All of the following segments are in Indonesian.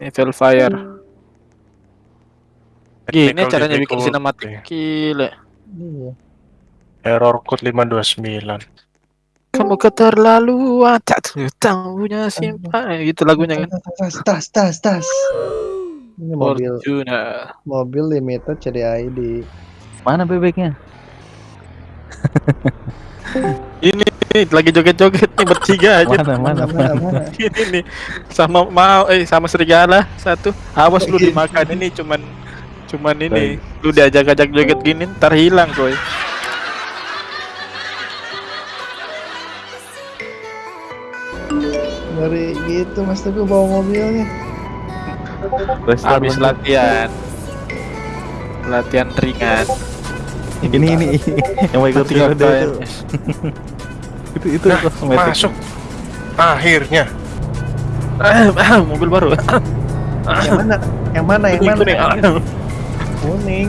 Ini Velfire. Gini Technical caranya bikin sinematik. Gila. Iya. Error code 529. Kamu keterlaluan, tak tahunya simpan. Eh, Gitu lagunya kan. Tas, tas, tas, tas. Ini mobil, Fortuna. mobil limited CDID. Mana bebeknya? Ini nih, lagi joget-joget nih bertiga aja. Mana mana Mana, mana? Ini nih sama mau eh sama serigala satu. Awas lu dimakan ini cuman cuman ini. Lu diajak-ajak joget gini ntar hilang coy. Ngeri gitu Mas Teguh bawa mobilnya. Terus Habis latihan. Latihan ringan. ini ini yang mau ikut Tinggal itu itu Nah, masuk. Akhirnya. Ah, ah, mobil baru. Yang mana? Yang mana? Yang mana? Kuning, kuning. Kuning.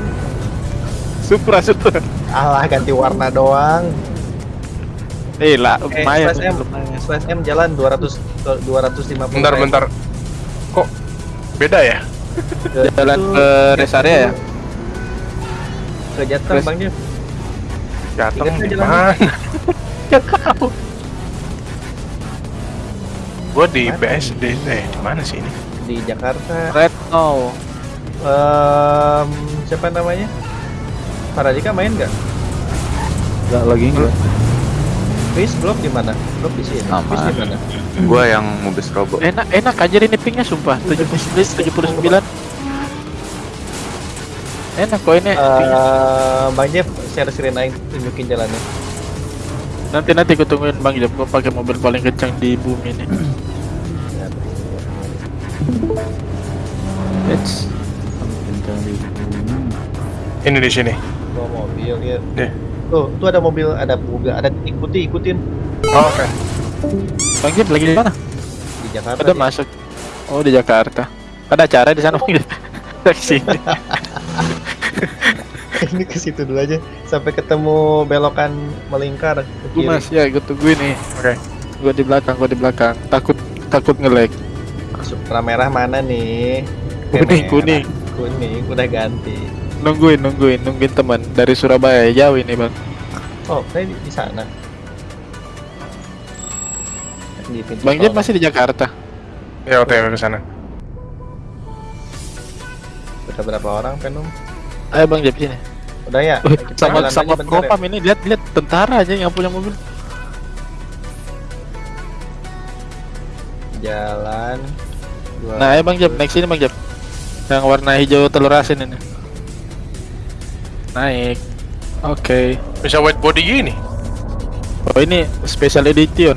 Supra, Supra. Alah ganti warna doang. Eh lah, Eh, lumayan. slash M, lumayan. slash M jalan 200 ke 250. Bentar, bentar. Kok beda ya? Jalan ke rest area ya? Ke Jateng Terus? Bang Jeff. Jateng di aja mana? Gua di? BSD. Eh, di mana sih ini? Di Jakarta. Red no. Em, siapa namanya? Paradika main nggak? Enggak lagi enggak. Chris blok di mana? Blok di sini. Chris di mana? Gua yang mobil strobo. Enak enak aja ini pingnya sumpah 79 79. Enak kok ini. pingnya. Eh, Bang Jeff share screen aing tunjukin jalannya. Nanti nanti aku tungguin Bang Jeb gua pakai mobil paling kencang di bumi ini. Let's Ini di sini. Bawa mobil ya. Deh. Tuh, tuh ada mobil, ada mobil, ada titik putih ikutin Oh, Oke. Bang Jeb lagi di mana? di Jakarta. Udah dia. masuk. Oh di Jakarta. Ada acara di sana Bang. Ke sini. Ini ke situ dulu aja sampai ketemu belokan melingkar ke kiri. mas ya gue tungguin nih. Oke. Gue di belakang, gue di belakang. Takut takut nge-lag. Masuk warna merah mana nih? Kuning, kuning. Kuning udah ganti. Nungguin, nungguin, nungguin teman dari Surabaya jauh ini bang. Oh, saya di, di sana. Di pintu Bang. Jeb masih di Jakarta. Ya, OTW ke sana. Udah berapa orang Venom? Ayo Bang Jeb sini. Udah ya? Sama sama bentar ya. propam ini lihat lihat tentara aja yang punya mobil. Jalan. Dua- Nah, ayo Bang Jeb naik sini Bang Jeb. Yang warna hijau telur asin ini. Naik. Oke. Bisa white body gini. Oh ini special edition.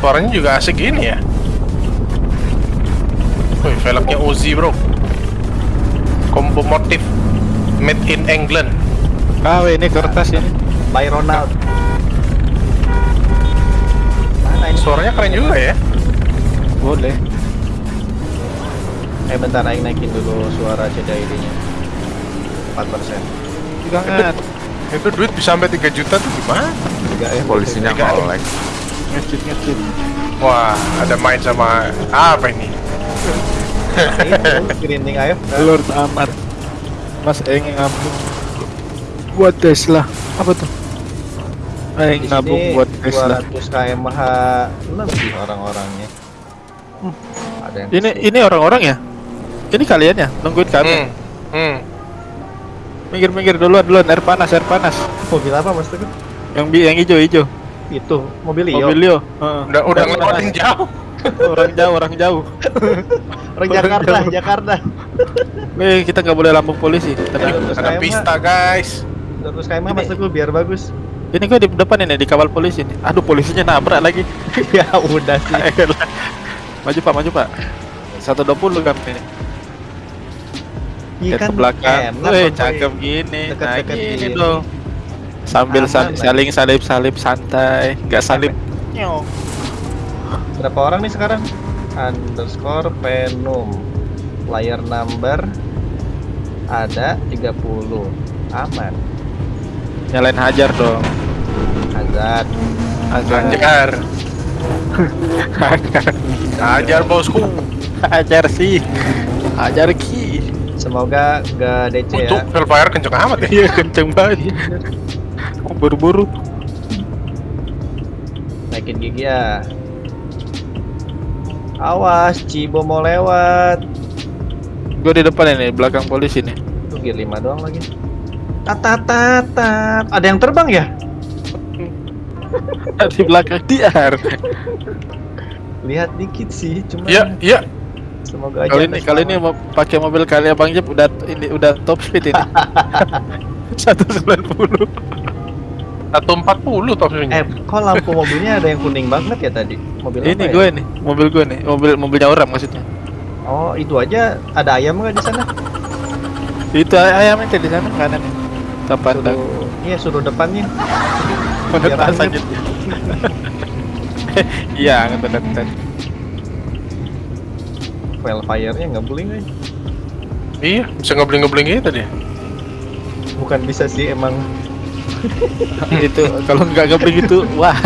Suaranya juga asik gini ya. Wih, velgnya Uzi, Bro. Combo motif made in England. KW ini kertas ini. By Ronald. Mana ini? Suaranya keren juga ya. Boleh. Eh bentar aing naikin dulu suara CDID-nya. 4%. Jangan. Itu duit bisa sampai 3 juta tuh gimana? Juga ya. Polisinya Tiga. nge-lag. Ngecit ngecit. Wah, ada main sama apa ini? Itu screening AF. Lord amat. Mas Eng ngabuk. Buat Tesla. Apa tuh? Eng sini buat Tesla. 200 kmh lebih orang-orangnya. Hmm, ada yang Ini ini orang-orang ya? Ini kalian ya? Nungguin kami. Hmm. Hmm. Minggir-minggir duluan duluan air panas air panas. mobil apa Mas Teguh? Yang bi yang hijau hijau. Itu mobil Leo. Mobil Leo. Heeh. Udah udah ngelewatin jauh. Orang jauh orang jauh. Orang Jakarta, jauh. Jakarta. Eh kita nggak boleh lambung polisi. Tenang. Terus Ada pista, guys. 200 kmh Mas Teguh biar bagus. Ini kok di depan ini dikawal polisi nih. Aduh polisinya nabrak lagi. ya udah sih. maju pak maju pak. 120 kan ini. Iya Lihat ke belakang. enak, Wih, Bang, cakep gini. Nah, Deket-deket gini gini. dong. Sambil Aman saling salip-salip santai, nggak salip. Berapa orang nih sekarang? Underscore Venom Player number Ada 30 Aman Nyalain hajar dong. Hazard Hajar. Anjar. Ajar bosku. Ajar sih. Ajar ki. Semoga nggak DC Untuk ya. Hellfire kenceng amat ya. Iya kenceng banget. Buru-buru. Naikin gigi ya. Awas, Cibo mau lewat. Gue di depan ini, belakang polisi nih. Tuh gear 5 doang lagi. Tatatatat. Ada yang terbang ya? di belakang dia. Lihat dikit sih, cuma Iya, iya. semoga aja. Kali ini kali ini mau pakai mobil kali Bang Jep udah ini udah top speed ini. 190. 140 top speednya. Eh, kok lampu mobilnya ada yang kuning banget ya tadi? Mobil apa ini ya? gue nih, mobil gue nih, mobil mobilnya orang maksudnya. Oh, itu aja ada ayam nggak di sana? Itu ay- ayamnya tuh di sana kanan nih. Dah. Suruh, iya suruh depannya. Biar tas angin. aja. Iya, ngetet Wildfire-nya nggak boleh guys. Iya, bisa ngebling-ngebling gitu dia. Bukan bisa sih emang itu kalau nggak ngebring itu wah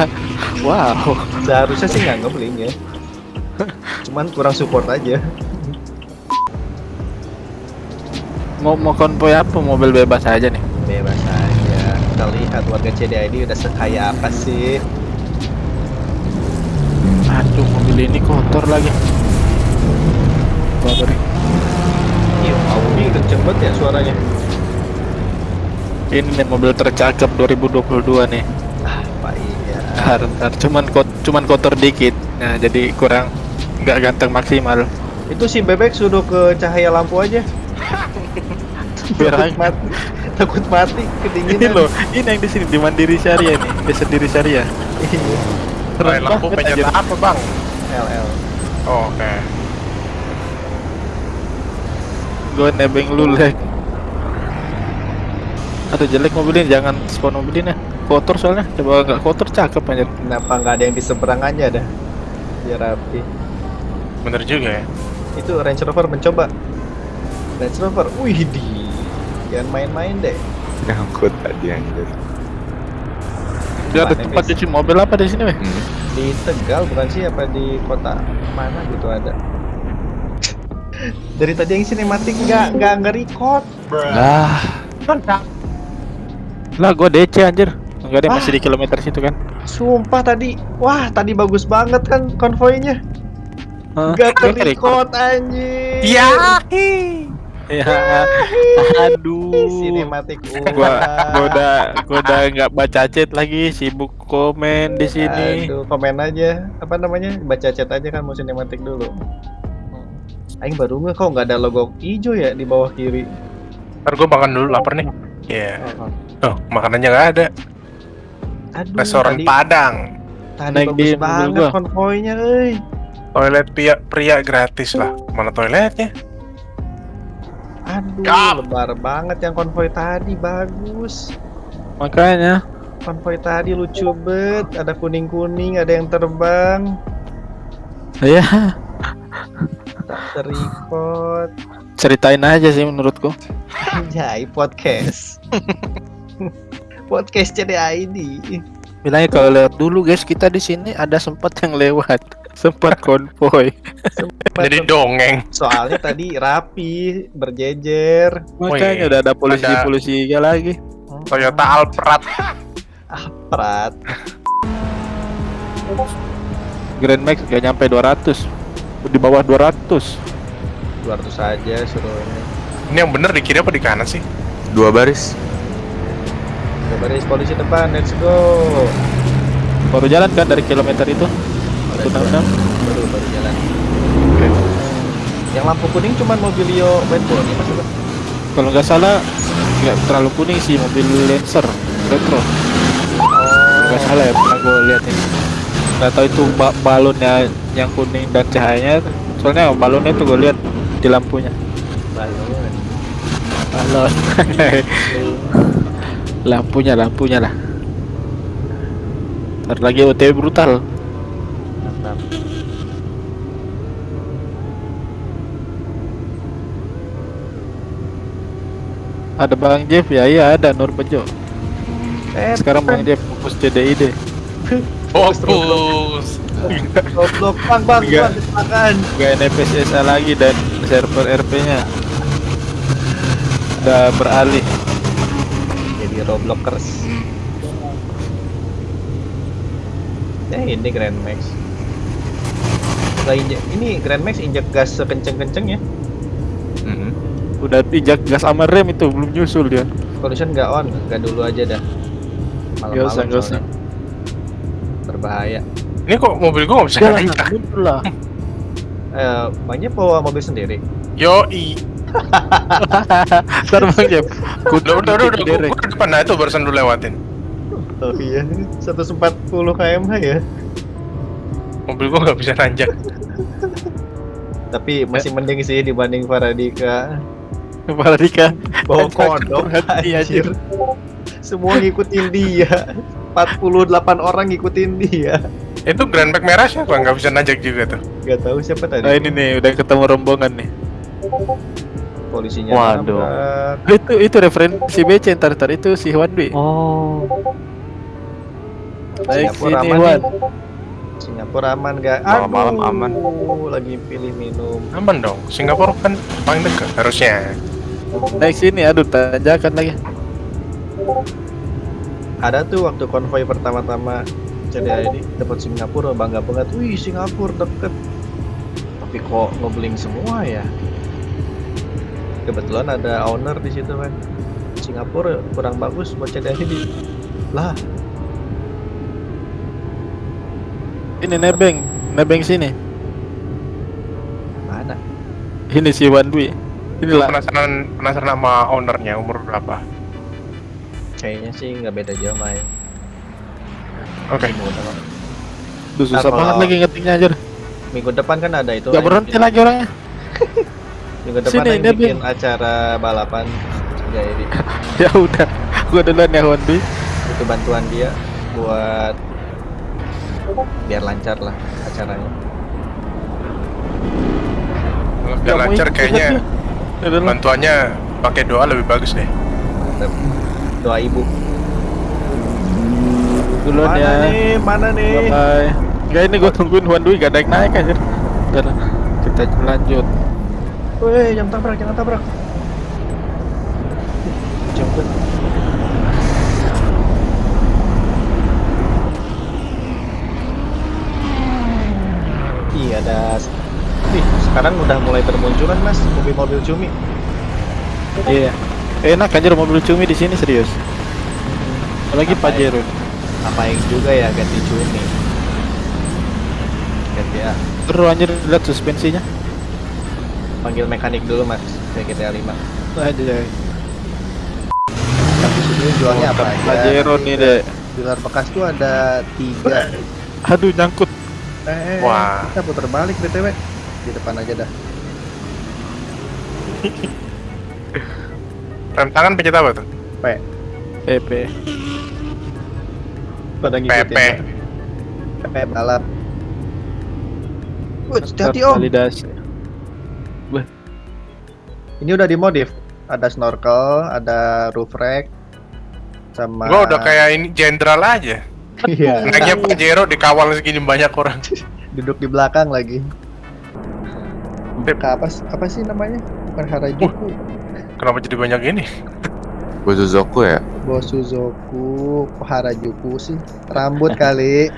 wow seharusnya sih nggak ngebling ya. Cuman kurang support aja. mau mau konvoy apa mobil bebas aja nih Bebas aja. Kita lihat warga CDID udah sekaya apa sih. aduh mobil ini kotor lagi Baper. Iya, Audi kenceng banget ya suaranya. Ini nih mobil tercakep 2022 nih Ah, Pak iya. Ntar, ntar. cuman kot cuman kotor dikit nah jadi kurang nggak ganteng maksimal Itu si bebek sudah ke cahaya lampu aja. Takut mati. Takut mati ini kedinginan. loh ini yang di sini di Mandiri Syariah nih desa Diri Syariah Iya. Keren Keren lampu anjir. apa, Bang? LL. Oh, Oke. gue nebeng lu lek Aduh jelek mobil ini jangan spawn mobil ini kotor soalnya coba nggak kotor cakep aja Kenapa nggak ada yang di seberangannya dah? Biar rapi. Bener juga ya. Itu Range Rover mencoba. Range Rover, wih di. Jangan main-main deh. Nyangkut tadi anjir. Dia ada tempat cuci mobil apa di sini weh Hmm. Di Tegal bukan sih apa di kota mana gitu ada. Dari tadi yang sinematik nggak nggak nggak record. lah lah gue DC anjir enggak deh Ah. masih di kilometer situ kan Sumpah tadi, wah tadi bagus banget kan konvoynya. Nggak Nggak terrecord anjir. Iya. ya aduh Sinematik gua gua udah gua udah nggak baca chat lagi sibuk komen di sini Aduh, komen aja. Apa namanya? Baca chat aja kan mau sinematik dulu. Aing baru nggak kok nggak ada logo hijau ya di bawah kiri. Ntar gue makan dulu, lapar nih. Iya. Oh, makanannya nggak ada. Aduh, Restoran tadi, Padang. tadi Naik di bagus mobil banget konvoynya, euy. Toilet pria, pria gratis lah. Mana toiletnya? Aduh, Kap. lebar banget yang konvoy tadi bagus. makanya Konvoy tadi lucu bet, ada kuning-kuning, ada yang terbang, ya tak terikot. Ceritain aja sih menurutku Anjay, podcast. podcast CDID. bilangnya kalau lewat dulu guys kita di sini ada sempat yang lewat sempat konvoy Jadi dongeng. Soalnya tadi rapi, berjejer. makanya Wih, udah ada polisi ada- polisi lagi Toyota Alphard. Prat. Grand Max gak nyampe 200 di bawah 200 200 aja suruh ini. Ini yang bener di kiri apa di kanan sih? Dua baris. Baris polisi depan, let's go. baru jalan kan dari kilometer itu go. 166 Baru baru jalan. Yang lampu kuning cuman mobilio boy ya maksudnya. kalau nggak salah nggak terlalu kuning sih mobil Lancer retro Oh, nggak salah ya pernah gue lihat ini nggak tahu itu ba balonnya yang kuning dan cahayanya soalnya balonnya tuh gue lihat di lampunya balon. balon lampunya lampunya lah Ntar lagi OTW brutal Mantap. ada Bang Jeff ya iya ada Nur Bejo Eh, sekarang Bang Jeff. Jeff fokus CDID Fokus. Goblok, bang, bang, bang, kecelakaan. Gak NPSSA lagi dan server RP-nya udah beralih. Jadi Robloxers. Eh, ini Grand Max. Injek, ini Grand Max injek gas sekenceng-kencengnya. Mhm. Udah injak gas sama rem itu belum nyusul dia. Collision nggak on, nggak dulu aja dah. Soalnya. Berbahaya. Ini kok mobil gua nggak bisa Jalan naik? mundur lah. Eh, banyak bawa mobil sendiri. Yoi. Ntar bang Jep. Udah, udah, udah, udah, gua, depan nah itu barusan lu lewatin. Oh iya, 140 km ya. Mobil gua nggak bisa nanjak. Tapi masih mending sih dibanding Faradika. Paradika. Bawa kodok, anjir. Semua ngikutin dia. 48 orang ngikutin dia. Itu Grand Max merah siapa? Nggak bisa nanjak juga tuh. Gak tahu siapa tadi. Nah ini nih udah ketemu rombongan nih. Polisinya Waduh. nabrak. Itu itu referensi BC ntar ntar itu si Wan Dwi. Oh. Baik Singapura sini aman Wan. nih. Singapura aman gak? Malam-malam aman. Lagi pilih minum. Aman dong. Singapura kan paling dekat harusnya. Naik sini aduh tanjakan lagi. Ada tuh waktu konvoy pertama-tama CDA ini dapat Singapura bangga banget. Wih Singapura deket. Tapi kok ngebling semua ya? Kebetulan ada owner di situ kan. Singapura kurang bagus buat CDA ini. Lah, Ini nebeng, nebeng sini. mana? Ini si Wan Dwi. Inilah Penasaran penasaran sama ownernya umur berapa? Kayaknya sih nggak beda jauh lah ya. Oke. Duh, susah Nah, banget lagi ngetiknya aja. minggu depan kan ada itu. Gak lah, berhenti lagi orangnya. Minggu depan Sini, yang bikin acara balapan jadi ya udah, gua duluan ya Dwi. itu bantuan dia buat biar lancar lah acaranya. Kalau biar mau lancar kayaknya. Ya bantuannya pakai doa lebih bagus deh. Mantap. Doa ibu. Duluan mana ya. nih? Mana nih? Bye bye. Enggak ini gua tungguin Wan Dwi gak naik naik aja. Ntar kita lanjut. Woi, jangan tabrak, jangan tabrak. Jemput. Iya, ada. Nih, sekarang udah mulai termunculan mas mobil-mobil cumi. Iya. Enak anjir mobil cumi di sini serius. Apalagi Apa ya? Pajero. Apain juga ya ganti cumi. Ganti ya. Terus anjir lihat suspensinya. Panggil mekanik dulu mas. Kayak GTA 5 Aja. Tapi sebenarnya jualnya apa aja? Pajero nih deh. Dealer bekas tuh ada tiga. Aduh nyangkut. Eh, Wah. kita putar balik btw di depan aja dah. Rem tangan pencet apa tuh? PP. Pada PP. ngikutin. PP balap. Wih, hati-hati om. Validasi. Ini udah dimodif. Ada snorkel, ada roof rack, sama. Gua udah kayak ini jenderal aja. Iya. Naiknya Pajero dikawal segini banyak orang. Duduk di belakang lagi. Apa apa sih namanya? Bukan Harajuku. Kenapa jadi banyak ini? Bozozoku ya? Bosuzoku, Harajuku sih? Rambut kali.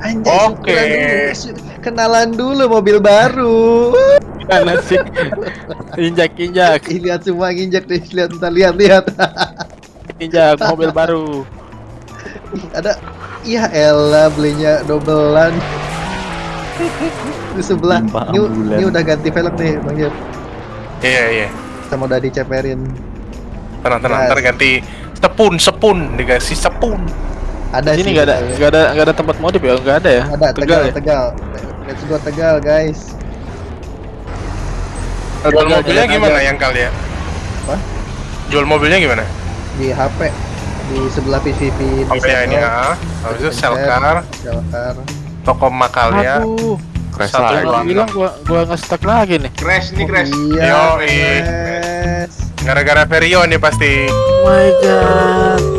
Anjay, Oke. dulu. Kenalan dulu mobil baru. Mana sih? Injak injak Ih, lihat semua nginjek nih, lihat ntar lihat lihat. injak mobil baru. Ih, ada Iya elah belinya dobelan Di sebelah ini udah ganti velg nih Bang Jep Iya iya. Sama udah diceperin Tenang tenang. Ntar ganti sepun sepun dikasih sepun. Ada Di sini nggak ada nggak ada nggak ada tempat modif ya? Nggak ada ya? Ada Tegal Tegal ya? Tegal Let's go Tegal guys Jual Tegal, mobilnya gimana yang kalian? Apa? Jual mobilnya gimana? Di HP Di sebelah PVP di Apa ya ini ah? Habis itu Di Selkar, Selkar toko makalnya. Aduh, Crash Satu lagi. gua bilang gua gua nge-stuck lagi nih. Crash nih crash. Iya Yoi. Gara-gara Vario nih pasti. Oh my god.